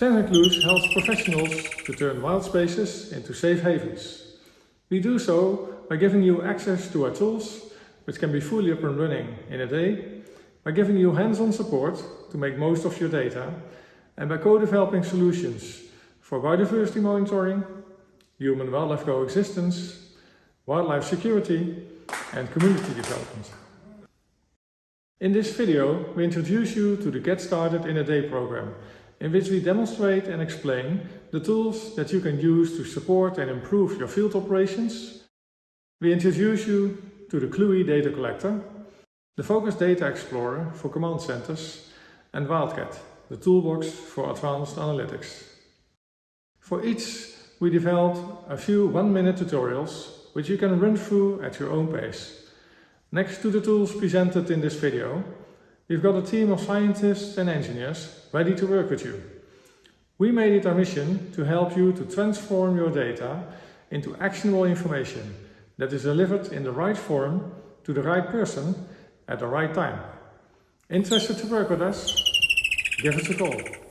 Sensing Clues helps professionals to turn wild spaces into safe havens. We do so by giving you access to our tools, which can be fully up and running in a day, by giving you hands-on support to make most of your data, and by co-developing solutions for biodiversity monitoring, human-wildlife coexistence, wildlife security, and community development. In this video, we introduce you to the Get Started in a Day program, in which we demonstrate and explain the tools that you can use to support and improve your field operations. We introduce you to the Cluey Data Collector, the Focus Data Explorer for command centers, and Wildcat, the toolbox for advanced analytics. For each, we developed a few one-minute tutorials which you can run through at your own pace. Next to the tools presented in this video, we've got a team of scientists and engineers ready to work with you. We made it our mission to help you to transform your data into actionable information that is delivered in the right form to the right person at the right time. Interested to work with us? Give us a call.